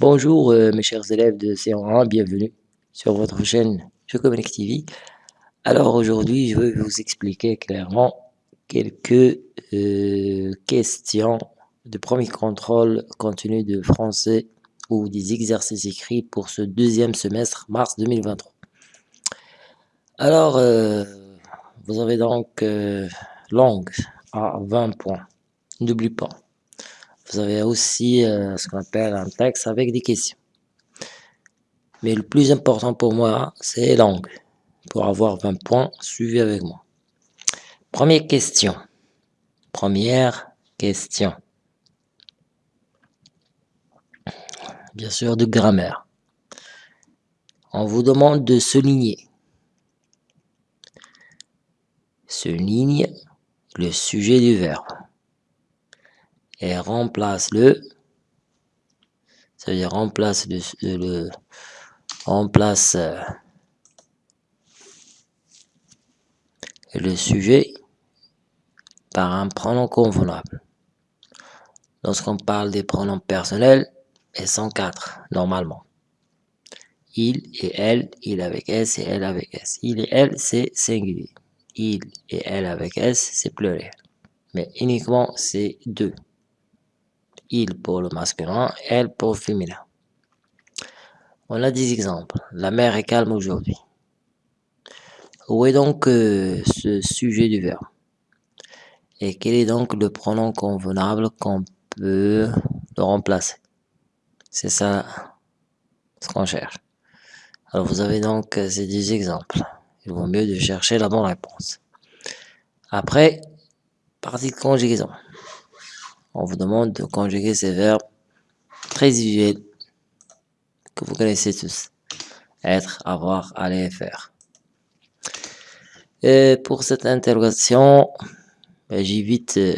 Bonjour euh, mes chers élèves de C1, bienvenue sur votre chaîne Communique TV. Alors aujourd'hui, je vais vous expliquer clairement quelques euh, questions de premier contrôle contenu de français ou des exercices écrits pour ce deuxième semestre mars 2023. Alors, euh, vous avez donc langue à 20 points. N'oublie pas. Vous avez aussi euh, ce qu'on appelle un texte avec des questions. Mais le plus important pour moi, c'est langue. Pour avoir 20 points, suivez avec moi. Première question. Première question. Bien sûr, de grammaire. On vous demande de souligner. Souligne le sujet du verbe et remplace le ça veut dire remplace le, le remplace euh, le sujet par un pronom convenable. Lorsqu'on parle des pronoms personnels, sont quatre, normalement. Il et elle, il avec S et elle avec S. Il et elle, c'est singulier. Il et elle avec S, c'est pluriel. Mais uniquement, c'est deux il pour le masculin, elle pour le féminin. On a des exemples. La mer est calme aujourd'hui. Où est donc euh, ce sujet du verbe? Et quel est donc le pronom convenable qu'on peut le remplacer? C'est ça ce qu'on cherche. Alors vous avez donc euh, ces 10 exemples. Il vaut mieux de chercher la bonne réponse. Après, partie de conjugaison on vous demande de conjuguer ces verbes très usuels que vous connaissez tous. Être, avoir, aller, faire. Et pour cette interrogation, ben, j'évite euh,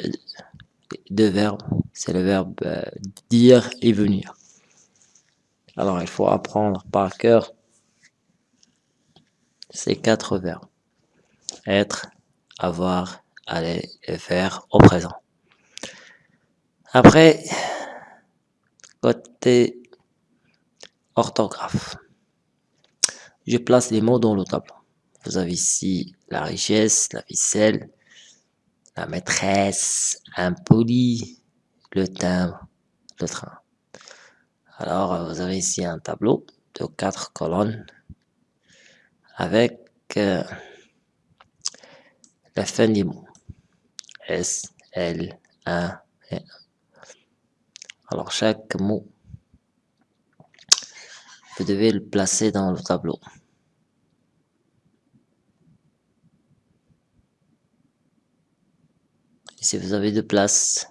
deux verbes. C'est le verbe euh, dire et venir. Alors il faut apprendre par cœur ces quatre verbes. Être, avoir, aller et faire au présent. Après, côté orthographe, je place les mots dans le tableau. Vous avez ici la richesse, la ficelle, la maîtresse, impoli, le timbre, le train. Alors, vous avez ici un tableau de quatre colonnes avec euh, la fin des mots. S, L, 1 et 1. Alors chaque mot, vous devez le placer dans le tableau. si vous avez de place,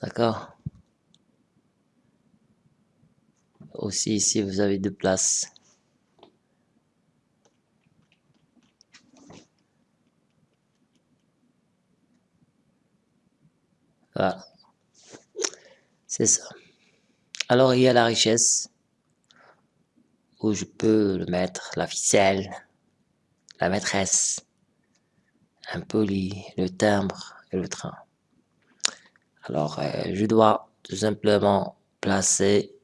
d'accord? Aussi ici vous avez de place. Voilà. C'est ça. Alors, il y a la richesse, où je peux le mettre, la ficelle, la maîtresse, un poli, le timbre et le train. Alors, euh, je dois tout simplement placer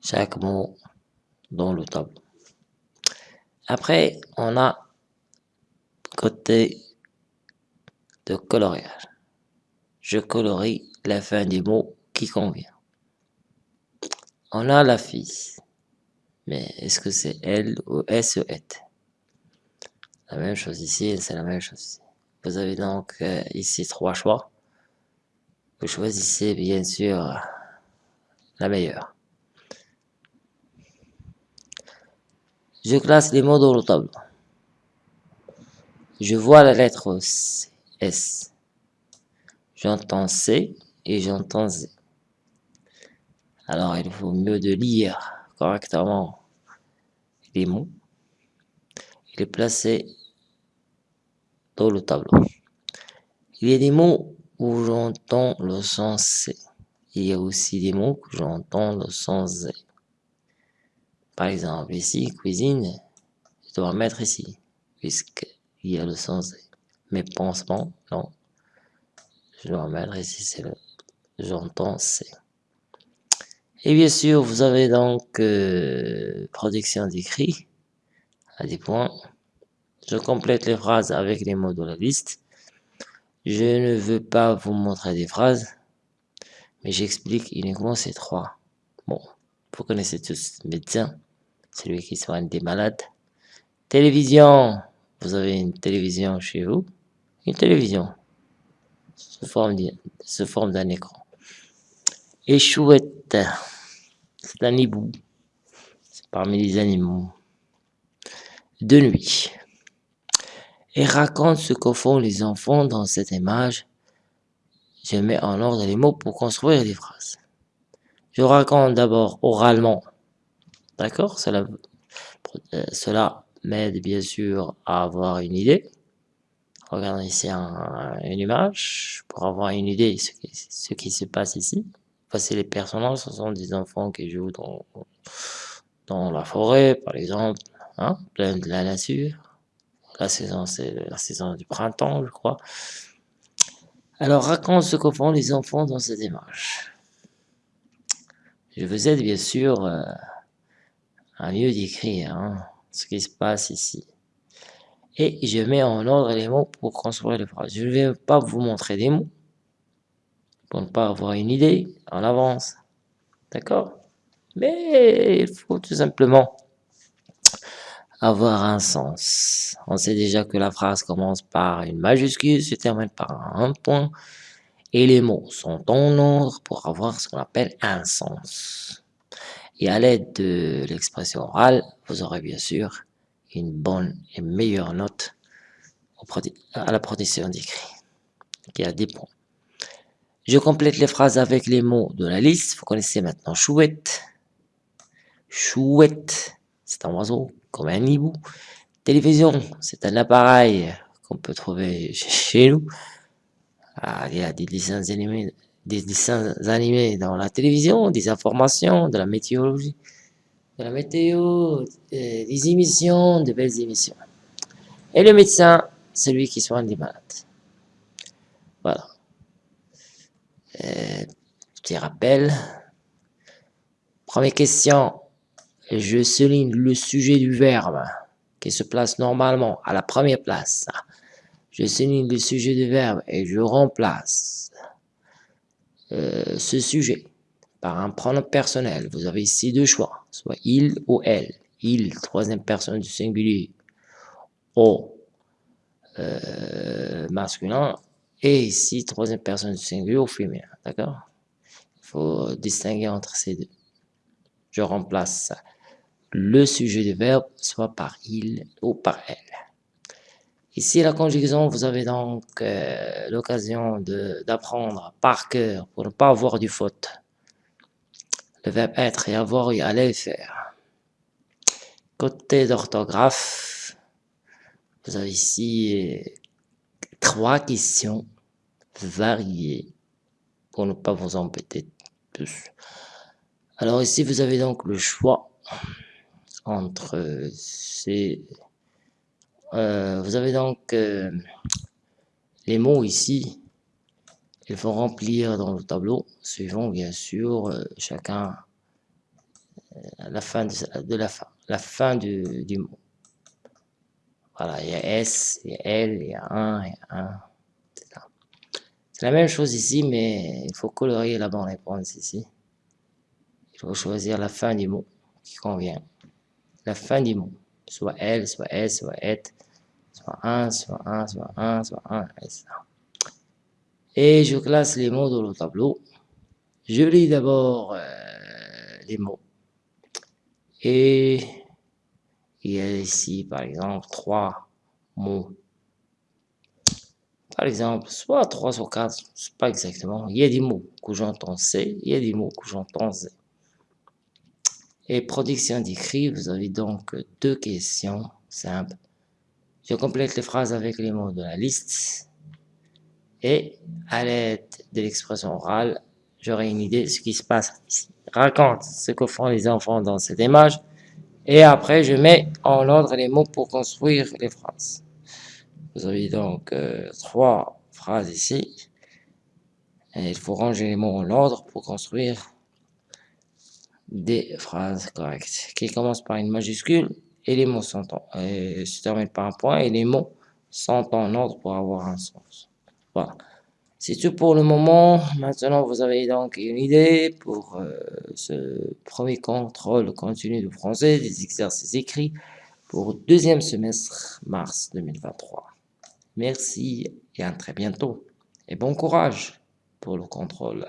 chaque mot dans le tableau. Après, on a côté de coloriage je colorie la fin du mot qui convient. On a la fille, mais est-ce que c'est elle ou ou est La même chose ici, c'est la même chose ici. Vous avez donc euh, ici trois choix. Vous choisissez bien sûr la meilleure. Je classe les mots dans le tableau. Je vois la lettre S. J'entends C et j'entends Z. Alors, il faut mieux de lire correctement les mots et les placer dans le tableau. Il y a des mots où j'entends le son C. Il y a aussi des mots où j'entends le son Z. Par exemple, ici, cuisine, je dois mettre ici, puisqu'il y a le son Z. Mais pansement, non, je mettre ici, c'est le j'entends C. Et bien sûr, vous avez donc euh, production d'écrit à des points. Je complète les phrases avec les mots de la liste. Je ne veux pas vous montrer des phrases, mais j'explique uniquement ces trois. Bon, vous connaissez tous médecin, celui qui soigne des malades. Télévision, vous avez une télévision chez vous. Une télévision, sous forme d'un écran. Et chouette, c'est un hibou. C'est parmi les animaux. De nuit. Et raconte ce que font les enfants dans cette image. Je mets en ordre les mots pour construire des phrases. Je raconte d'abord oralement. D'accord? Cela, euh, cela m'aide bien sûr à avoir une idée. Regardez ici une image pour avoir une idée de ce qui, ce qui se passe ici. Voici les personnages, ce sont des enfants qui jouent dans, dans la forêt, par exemple, hein, plein de la nature. La saison, c'est la saison du printemps, je crois. Alors, raconte ce que font les enfants dans cette image. Je vous aide bien sûr euh, à mieux décrire hein, ce qui se passe ici. Et je mets en ordre les mots pour construire les phrases. Je ne vais pas vous montrer des mots pour ne pas avoir une idée en avance. D'accord? Mais il faut tout simplement avoir un sens. On sait déjà que la phrase commence par une majuscule, se termine par un point, et les mots sont en ordre pour avoir ce qu'on appelle un sens. Et à l'aide de l'expression orale, vous aurez bien sûr une bonne et meilleure note à la production d'écrit, qui a des points. Je complète les phrases avec les mots de la liste. Vous connaissez maintenant chouette. Chouette, c'est un oiseau, comme un hibou. Télévision, c'est un appareil qu'on peut trouver chez nous. Ah, il y a des dessins animés, des dessins animés dans la télévision, des informations, de la météorologie, de la météo, des émissions, de belles émissions. Et le médecin, celui qui soigne les malades. Voilà. Euh, petit rappel. Première question. Je souligne le sujet du verbe qui se place normalement à la première place. Je souligne le sujet du verbe et je remplace euh, ce sujet par un pronom personnel. Vous avez ici deux choix, soit il ou elle. Il, troisième personne du singulier, au euh, masculin, et ici, troisième personne du singulier au féminin, d'accord? Il faut distinguer entre ces deux. Je remplace le sujet du verbe soit par il ou par elle. Ici, la conjugaison, vous avez donc euh, l'occasion d'apprendre par cœur pour ne pas avoir du faute. Verbe être et avoir et aller faire. Côté d'orthographe, vous avez ici trois questions variées pour ne pas vous embêter plus. Alors ici, vous avez donc le choix entre ces... Euh, vous avez donc euh, les mots ici. Il faut remplir dans le tableau, suivant bien sûr euh, chacun la fin de, la fin, la fin du, du mot. Voilà, il y a S, il y a L, il y a 1, il y a 1, etc. C'est la même chose ici, mais il faut colorier la bonne réponse ici. Il faut choisir la fin du mot qui convient. La fin du mot, soit L, soit S, soit et, soit 1, soit 1, soit 1, soit 1, etc. Et je classe les mots dans le tableau. Je lis d'abord euh, les mots. Et il y a ici, par exemple, trois mots. Par exemple, soit trois, soit quatre, c'est pas exactement. Il y a des mots que j'entends C, il y a des mots que j'entends Z. Et production d'écrit, vous avez donc deux questions simples. Je complète les phrases avec les mots de la liste. Et à l'aide de l'expression orale, j'aurai une idée de ce qui se passe ici. Raconte ce que font les enfants dans cette image et après, je mets en ordre les mots pour construire les phrases. Vous avez donc euh, trois phrases ici. il faut ranger les mots en ordre pour construire des phrases correctes qui commencent par une majuscule et les mots sont en, et se terminent par un point et les mots sont en ordre pour avoir un sens. Voilà. C'est tout pour le moment. Maintenant, vous avez donc une idée pour euh, ce premier contrôle continu de français des exercices écrits pour deuxième semestre mars 2023. Merci et à très bientôt. Et bon courage pour le contrôle